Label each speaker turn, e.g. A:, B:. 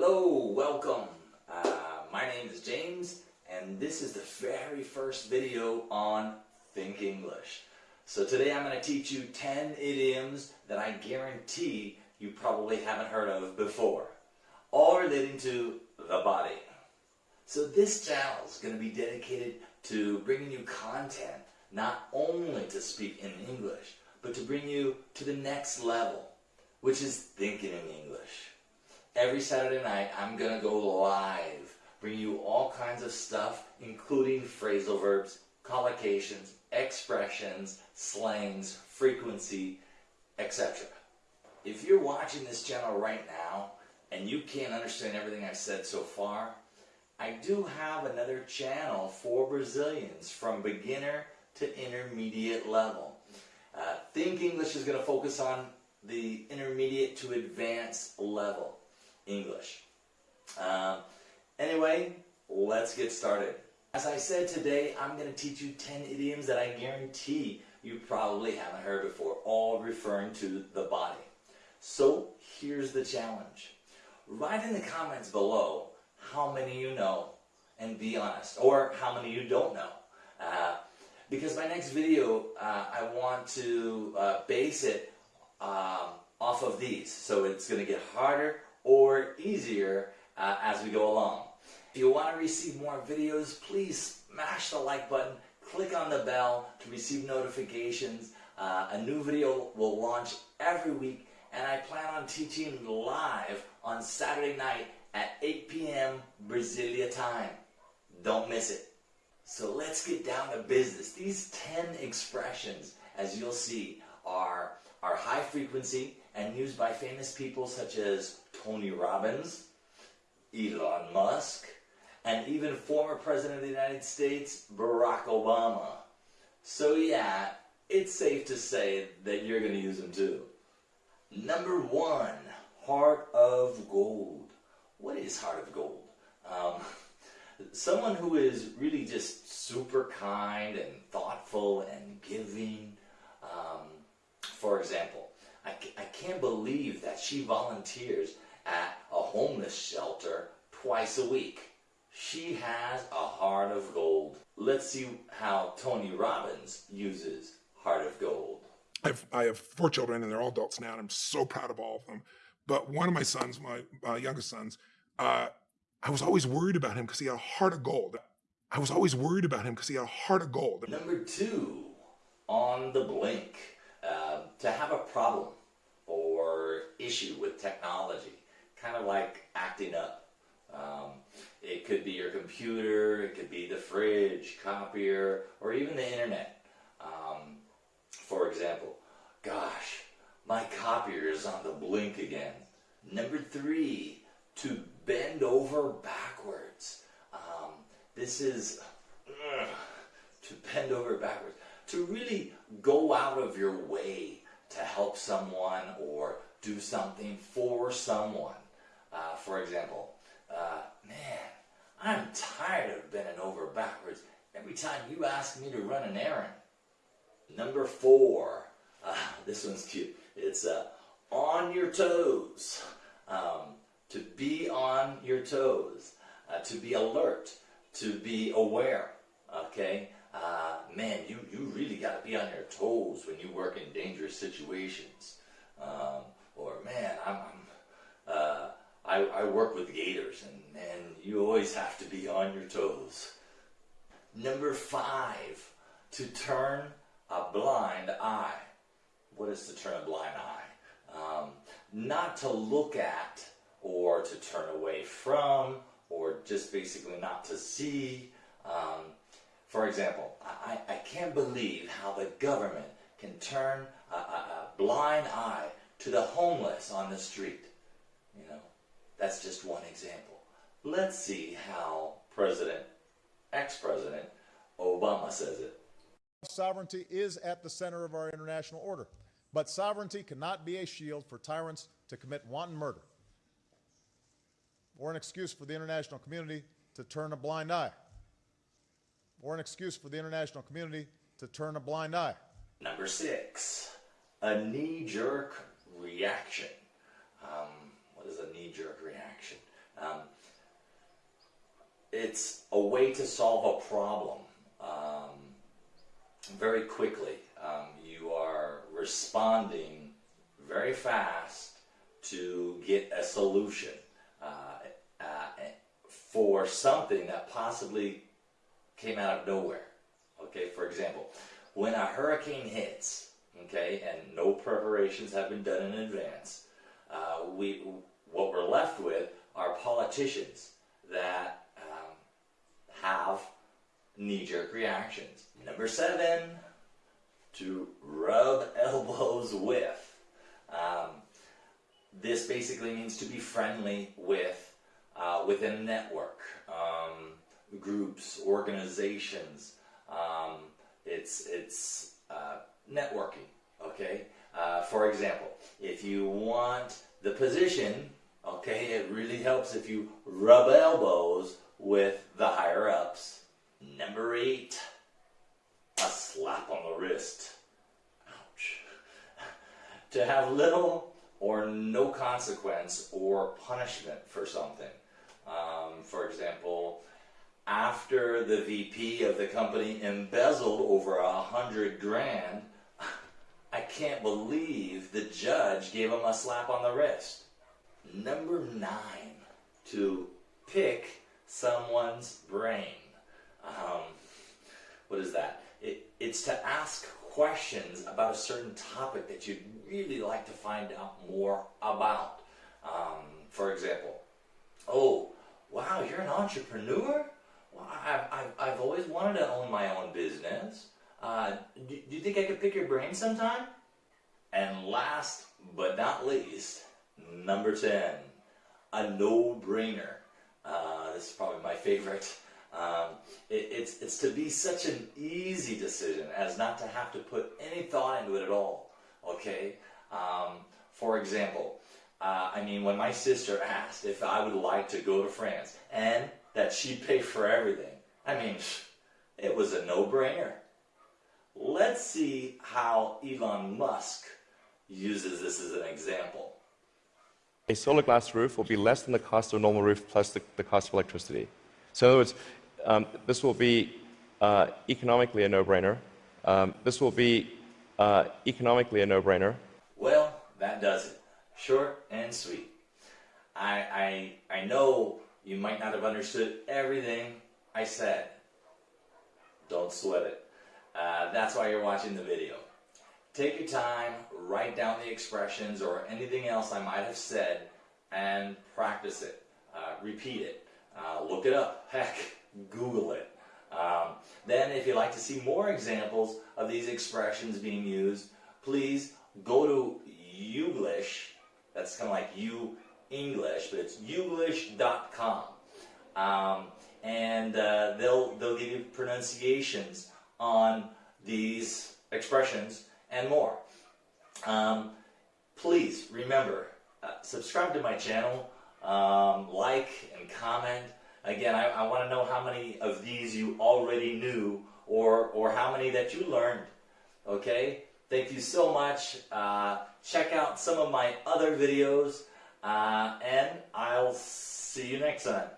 A: Hello, welcome. Uh, my name is James and this is the very first video on Think English. So today I'm going to teach you 10 idioms that I guarantee you probably haven't heard of before. All relating to the body. So this channel is going to be dedicated to bringing you content not only to speak in English, but to bring you to the next level, which is thinking in English. Every Saturday night, I'm going to go live, bring you all kinds of stuff, including phrasal verbs, collocations, expressions, slangs, frequency, etc. If you're watching this channel right now, and you can't understand everything I've said so far, I do have another channel for Brazilians from beginner to intermediate level. Uh, Think English is going to focus on the intermediate to advanced level English. Uh, anyway, let's get started. As I said today, I'm going to teach you 10 idioms that I guarantee you probably haven't heard before, all referring to the body. So here's the challenge. Write in the comments below how many you know and be honest, or how many you don't know. Uh, because my next video, uh, I want to uh, base it um, off of these. So it's going to get harder or easier uh, as we go along. If you want to receive more videos, please smash the like button, click on the bell to receive notifications. Uh, a new video will launch every week and I plan on teaching live on Saturday night at 8 p.m. Brasilia time. Don't miss it. So let's get down to business. These 10 expressions, as you'll see, are, are high frequency and used by famous people such as Tony Robbins, Elon Musk, and even former President of the United States, Barack Obama. So yeah, it's safe to say that you're going to use them too. Number one, heart of gold. What is heart of gold? Um, someone who is really just super kind and thoughtful and giving. Um, for example, I, I can't believe that she volunteers at a homeless shelter twice a week. She has a heart of gold. Let's see how Tony Robbins uses heart of gold.
B: I have, I have four children and they're all adults now and I'm so proud of all of them. But one of my sons, my uh, youngest sons, uh, I was always worried about him because he had a heart of gold. I was always worried about him because he had a heart of gold.
A: Number two, on the blink, uh, to have a problem or issue with technology, kind of like acting up. Um, it could be your computer, it could be the fridge, copier, or even the internet. Um, for example, gosh, my copier is on the blink again. Number three, to bend over backwards. Um, this is uh, to bend over backwards. To really go out of your way to help someone or do something for someone. Uh, for example, uh, man, I'm tired of bending over backwards every time you ask me to run an errand. Number four, uh, this one's cute. It's uh, on your toes. Um, to be on your toes, uh, to be alert, to be aware, okay? Uh, man, you, you really got to be on your toes when you work in dangerous situations. Um, or, man, I'm, I'm I, I work with gators, and man, you always have to be on your toes. Number five, to turn a blind eye. What is to turn a blind eye? Um, not to look at or to turn away from, or just basically not to see. Um, for example, I, I can't believe how the government can turn a, a, a blind eye to the homeless on the street. You know, that's just one example. Let's see how President, ex-President Obama says it.
C: Sovereignty is at the center of our international order, but sovereignty cannot be a shield for tyrants to commit wanton murder or an excuse for the international community to turn a blind eye, or an excuse for the international community to turn a blind eye.
A: Number six, a knee-jerk reaction. What is a knee-jerk reaction? It's a way to solve a problem um, very quickly. Um, you are responding very fast to get a solution uh, uh, for something that possibly came out of nowhere. Okay, for example, when a hurricane hits, okay, and no preparations have been done in advance, uh, we what we're left with are politicians that um, have knee-jerk reactions. Number seven, to rub elbows with. Um, this basically means to be friendly with uh, within network, um, groups, organizations. Um, it's it's uh, networking. Okay. Uh, for example, if you want the position, okay, it really helps if you rub elbows with the higher ups. Number eight, a slap on the wrist. Ouch. to little or no consequence or punishment for something. Um, for example, after the VP of the company embezzled over a hundred grand, I can't believe the judge gave him a slap on the wrist. Number nine, to pick someone's brain. Um, what is that? It, it's to ask questions about a certain topic that you'd really like to find out more about. Um, for example, oh, wow, you're an entrepreneur? Well, I've, I've, I've always wanted to own my own business. Uh, do, do you think I could pick your brain sometime? And last but not least, number 10, a no-brainer. Uh, this is probably my favorite. Um, it, it's, it's to be such an easy decision as not to have to put any thought into it at all. Okay? Um, for example, uh, I mean, when my sister asked if I would like to go to France and that she'd pay for everything, I mean, it was a no-brainer. Let's see how Elon Musk uses this as an example.
D: A solar glass roof will be less than the cost of a normal roof plus the, the cost of electricity. So in other words, um, this will be uh, economically a no-brainer. Um, this will be uh, economically a no-brainer.
A: Well, that does it. Short and sweet. I, I, I know you might not have understood everything I said. Don't sweat it. Uh, that's why you're watching the video. Take your time, write down the expressions or anything else I might have said, and practice it. Uh, repeat it. Uh, look it up. Heck, Google it. Um, then, if you'd like to see more examples of these expressions being used, please go to Youglish. That's kind of like you English, but it's youglish.com. Um, and uh, they'll, they'll give you pronunciations on these expressions and more. Um, please remember, uh, subscribe to my channel, um, like and comment. Again, I, I want to know how many of these you already knew or, or how many that you learned. Okay? Thank you so much. Uh, check out some of my other videos, uh, and I'll see you next time.